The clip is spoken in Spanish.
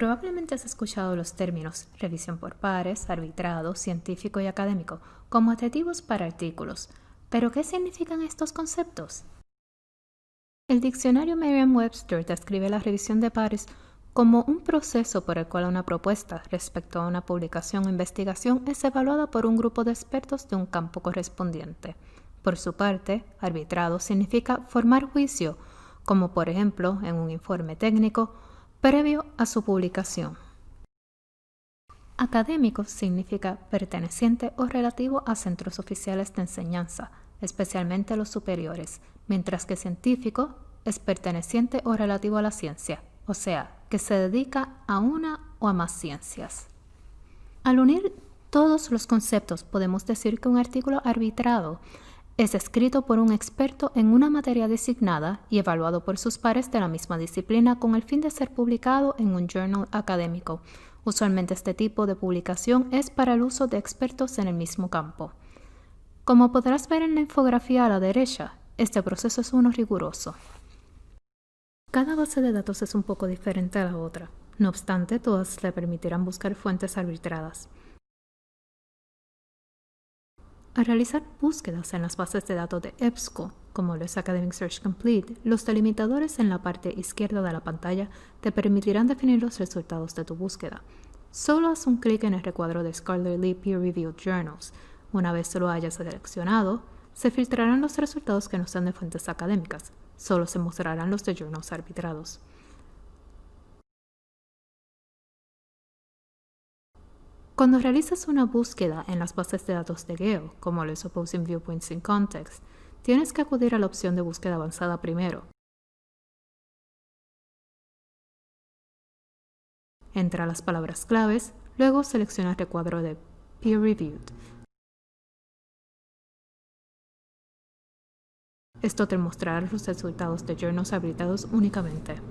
Probablemente has escuchado los términos revisión por pares, arbitrado, científico y académico como adjetivos para artículos, pero ¿qué significan estos conceptos? El diccionario Merriam-Webster describe la revisión de pares como un proceso por el cual una propuesta respecto a una publicación o investigación es evaluada por un grupo de expertos de un campo correspondiente. Por su parte, arbitrado significa formar juicio, como por ejemplo en un informe técnico, previo a su publicación. Académico significa perteneciente o relativo a centros oficiales de enseñanza, especialmente los superiores, mientras que científico es perteneciente o relativo a la ciencia, o sea, que se dedica a una o a más ciencias. Al unir todos los conceptos, podemos decir que un artículo arbitrado es escrito por un experto en una materia designada y evaluado por sus pares de la misma disciplina con el fin de ser publicado en un journal académico. Usualmente este tipo de publicación es para el uso de expertos en el mismo campo. Como podrás ver en la infografía a la derecha, este proceso es uno riguroso. Cada base de datos es un poco diferente a la otra. No obstante, todas le permitirán buscar fuentes arbitradas. Al realizar búsquedas en las bases de datos de EBSCO, como lo es Academic Search Complete, los delimitadores en la parte izquierda de la pantalla te permitirán definir los resultados de tu búsqueda. Solo haz un clic en el recuadro de Scholarly Peer Reviewed Journals. Una vez lo hayas seleccionado, se filtrarán los resultados que no sean de fuentes académicas. Solo se mostrarán los de journals arbitrados. Cuando realizas una búsqueda en las bases de datos de Gale, como los Opposing Viewpoints in Context, tienes que acudir a la opción de búsqueda avanzada primero. Entra las palabras claves, luego selecciona el recuadro de Peer Reviewed. Esto te mostrará los resultados de journals habilitados únicamente.